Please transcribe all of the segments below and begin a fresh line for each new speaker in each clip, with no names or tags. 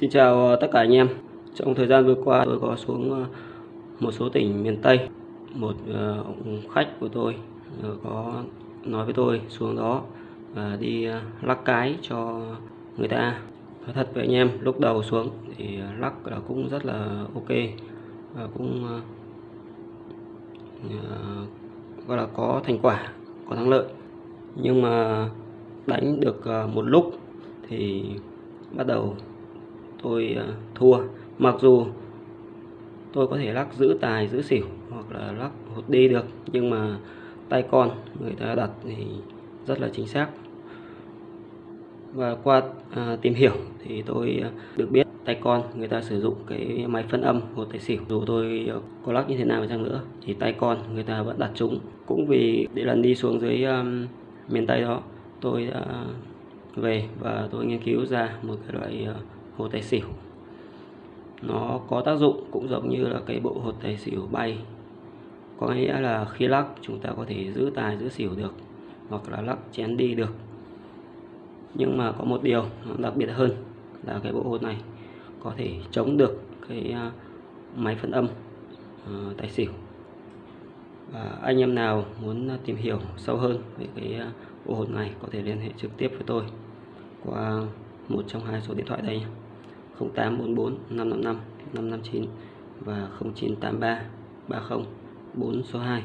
Xin chào tất cả anh em. Trong thời gian vừa qua tôi có xuống ờ, một số tỉnh miền Tây. Một ờ, khách của tôi ờ, có nói với tôi xuống đó và đi lắc cái cho người ta. Nói thật với anh em, lúc đầu xuống thì lắc là cũng rất là ok và cũng gọi là có thành quả, có thắng lợi. Nhưng mà đánh được một lúc thì bắt đầu tôi ờ, thua. Mặc dù tôi có thể lắc giữ tài giữ xỉu hoặc là lắc hột đi được nhưng mà tay con người ta đặt thì rất là chính xác. Và qua à, tìm hiểu thì tôi ờ, được biết tay con người ta sử dụng cái máy phân âm hột tài xỉu. Dù tôi có lắc như thế nào chăng nữa thì tay con người ta vẫn đặt chúng. Cũng vì để lần đi xuống dưới um, miền Tây đó tôi đã về và tôi nghiên cứu ra một cái loại uh, hồ tài xỉu. Nó có tác dụng cũng giống như là cái bộ hột tài xỉu bay. Có nghĩa là khi lắc, chúng ta có thể giữ tài, giữ xỉu được, hoặc là lắc chén đi được. Nhưng mà có một điều đặc biệt hơn là cái bộ hột này có thể chống được cái à, máy phân âm à, tài xỉu. Và anh em nào muốn tìm hiểu sâu hơn về cái à, bộ hột này có thể liên hệ trực tiếp với tôi qua một trong hai số điện thoại đây nhé. 0844 555 559 và 0983 30 4 số 2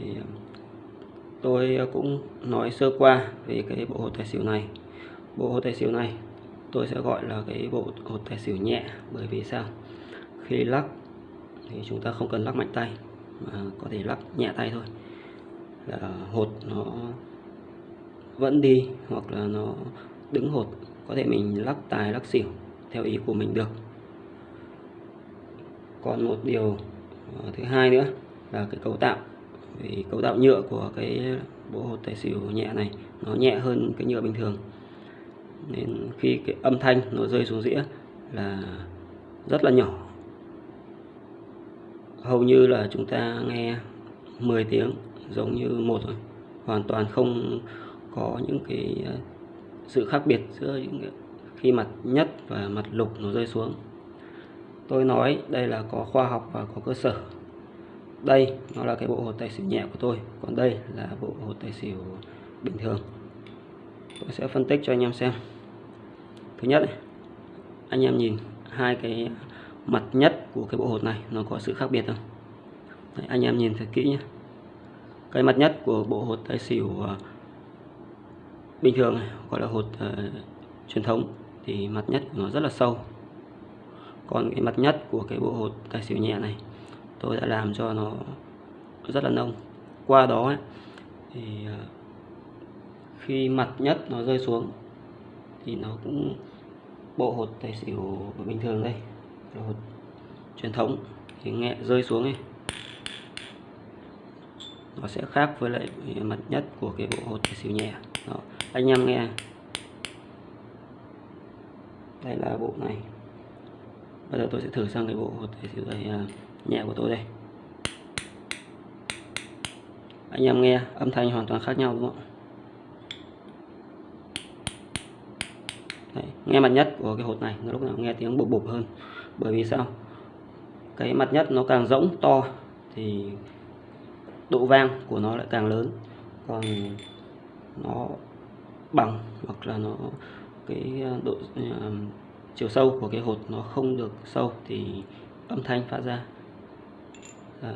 thì ờ, tôi cũng nói sơ qua về cái bộ hột tài xỉu này. Bộ hột tài xỉu này tôi sẽ gọi là cái bộ hột tài xỉu nhẹ, bởi vì sao? Khi lắc thì chúng ta không cần lắc mạnh tay, mà có thể lắc nhẹ tay thôi. Là hột nó vẫn đi hoặc là nó đứng hột có thể mình lắc tài, lắc xỉu theo ý của mình được. Còn một điều ờ, thứ hai nữa là cái cấu tạo. Vì cấu tạo nhựa của cái bộ hột tài xỉu nhẹ này, nó nhẹ hơn cái nhựa bình thường. Nên khi cái âm thanh nó rơi xuống dĩa là rất là nhỏ. Hầu như là chúng ta nghe 10 tiếng giống như một rồi hoàn toàn không có những cái sự khác biệt giữa những khi mặt nhất và mặt lục nó rơi xuống. Tôi nói đây là có khoa học và có cơ sở. Đây nó là cái bộ hột tài xỉu nhẹ của tôi còn đây là bộ hột tài xỉu bình thường. Tôi sẽ phân tích cho anh em xem. Thứ nhất anh em nhìn hai cái mặt nhất của cái bộ hột này nó có sự khác biệt không? Đấy, anh em nhìn thật kỹ nhé. Cái mặt nhất của bộ hột tài xỉu à, bình thường này, gọi là hột uh, truyền thống thì mặt nhất của nó rất là sâu. Còn cái mặt nhất của cái bộ hột tài xỉu nhẹ này tôi đã làm cho nó rất là nông. Qua đó ấy, thì ờ, khi mặt nhất nó rơi xuống thì nó cũng bộ hột tài xỉu bình thường đây là hột truyền thống thì nghe rơi xuống ấy. Nó sẽ khác với lại mặt nhất của cái bộ hột tài xỉu nhẹ. Đó anh em nghe. Đây là bộ này. Bây giờ tôi sẽ thử sang cái bộ hột tài xỉu đây à, nhẹ của tôi đây. Anh em nghe âm thanh hoàn toàn khác nhau đúng không Đấy, nghe mặt nhất của cái hột này nó lúc nào nghe tiếng bụp bụp hơn. Bởi vì sao? Cái mặt nhất nó càng rỗng to thì độ vang của nó lại càng lớn. Còn nó bằng hoặc là nó cái ờ, độ uh, chiều sâu của cái hột nó không được sâu thì âm thanh phát ra uh,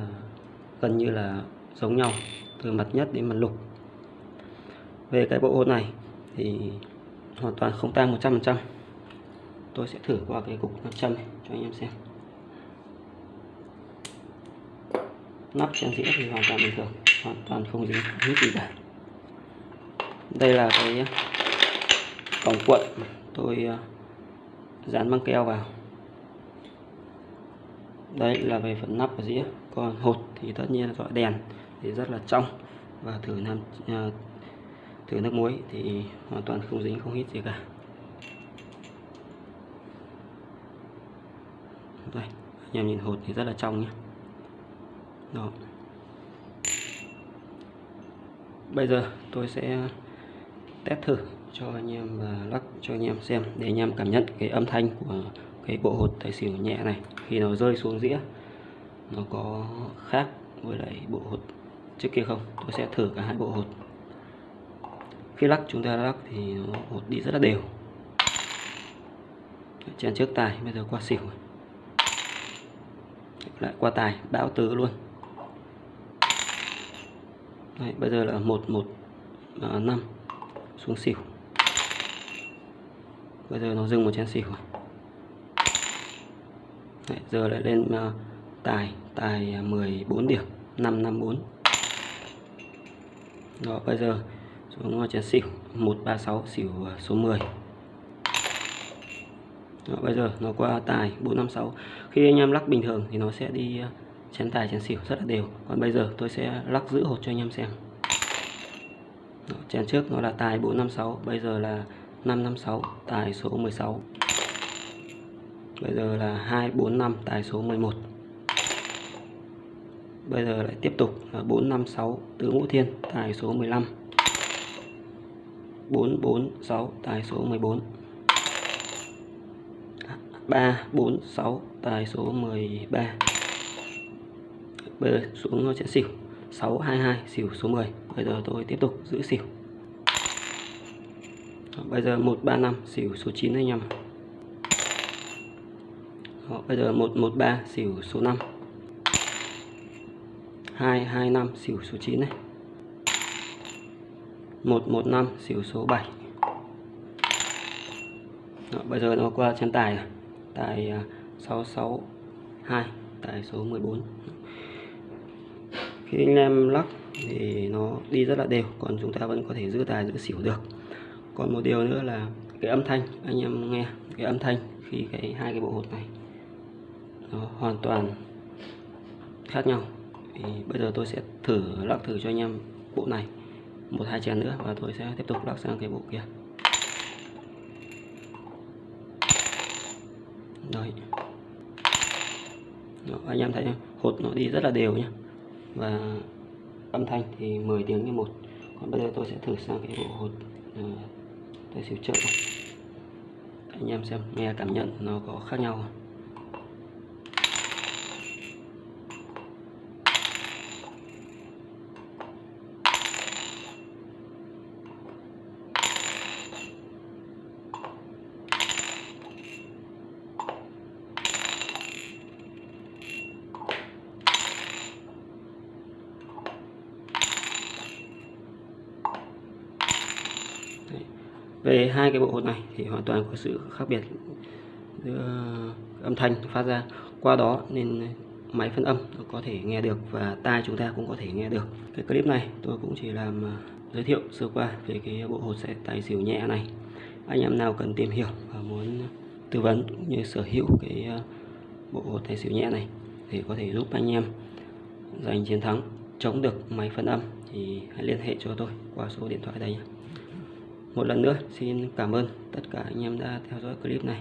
gần như là giống nhau từ mặt nhất đến mặt lục. Về cái bộ hột này thì hoàn toàn không tan 100% tôi sẽ thử qua cái cục nam châm này cho anh em xem. Nắp trang dĩa thì hoàn toàn bình thường hoàn toàn không dính hít gì cả đây là cái ờ, vòng cuộn tôi ờ, dán băng keo vào. Đây là về phần nắp và dĩa. Còn hột thì tất nhiên là dọi đèn thì rất là trong. Và thử nam ờ, thử nước muối thì hoàn toàn không dính, không hít gì cả. Đây, anh em nhìn hột thì rất là trong nhé. Đó. Bây giờ tôi sẽ test thử cho anh em và lắc cho anh em xem để anh em cảm nhận cái âm thanh của cái bộ hột tài xỉu nhẹ này. Khi nó rơi xuống dĩa nó có khác với lại bộ hột trước kia không? Tôi sẽ thử cả hai bộ hột. Khi lắc chúng ta lắc thì nó hột đi rất là đều. Trên trước tài bây giờ qua xỉu lại qua tài bão tứ luôn. Đấy, bây giờ là một một à, năm xuống xỉu. Bây giờ nó dừng một chén xỉu. Đấy, giờ lại lên uh, tài tài à, 14 điểm 554 đó bây giờ xuống chén xỉu 136 xỉu à, số 10 đó, bây giờ nó qua tài 456 khi anh em lắc bình thường thì nó sẽ đi à, chén tài chén xỉu rất là đều. Còn bây giờ tôi sẽ lắc giữ hột cho anh em xem đó, chén trước nó là tài 456 bây giờ là 556 tài số 16 bây giờ là 245 tài số 11 bây giờ lại tiếp tục là 456 tứ ngũ thiên tài số 15 446 tài số 14 346 tài số 13 bây giờ xuống chén xỉu. 622 xỉu số 10 bây giờ tôi tiếp tục giữ xỉu. Bây giờ 135 xỉu số 9 anh em Đó, bây giờ 113 xỉu số 5 225 xỉu số 9 này. 115 xỉu số 7 Đó, bây giờ nó qua trên tài tài à, 662 tài số 14 Đó khi anh em lắc thì nó đi rất là đều còn chúng ta vẫn có thể giữ tài giữ xỉu được. Còn một điều nữa là cái âm thanh anh em nghe cái âm thanh khi cái hai cái bộ hột này nó hoàn toàn khác nhau. Thì bây giờ tôi sẽ thử lắc thử cho anh em bộ này một hai chén nữa và tôi sẽ tiếp tục lắc sang cái bộ kia. Rồi Đó, anh em thấy hột nó đi rất là đều nhé và âm thanh thì 10 tiếng như một còn bây giờ tôi sẽ thử sang cái bộ hột ờ, tôi xỉu trợ anh em xem, nghe cảm nhận nó có khác nhau không? Về hai cái bộ hột này thì hoàn toàn có sự khác biệt giữa âm thanh phát ra qua đó nên máy phân âm có thể nghe được và tai chúng ta cũng có thể nghe được. Cái clip này tôi cũng chỉ làm à, giới thiệu sơ qua về cái bộ hột sẽ tài xỉu nhẹ này. Anh em nào cần tìm hiểu và muốn tư vấn cũng như sở hữu cái à, bộ hột tài xỉu nhẹ này thì có thể giúp anh em giành chiến thắng, chống được máy phân âm thì hãy liên hệ cho tôi qua số điện thoại đây nhé một lần nữa. Xin cảm ơn tất cả anh em đã theo dõi clip này.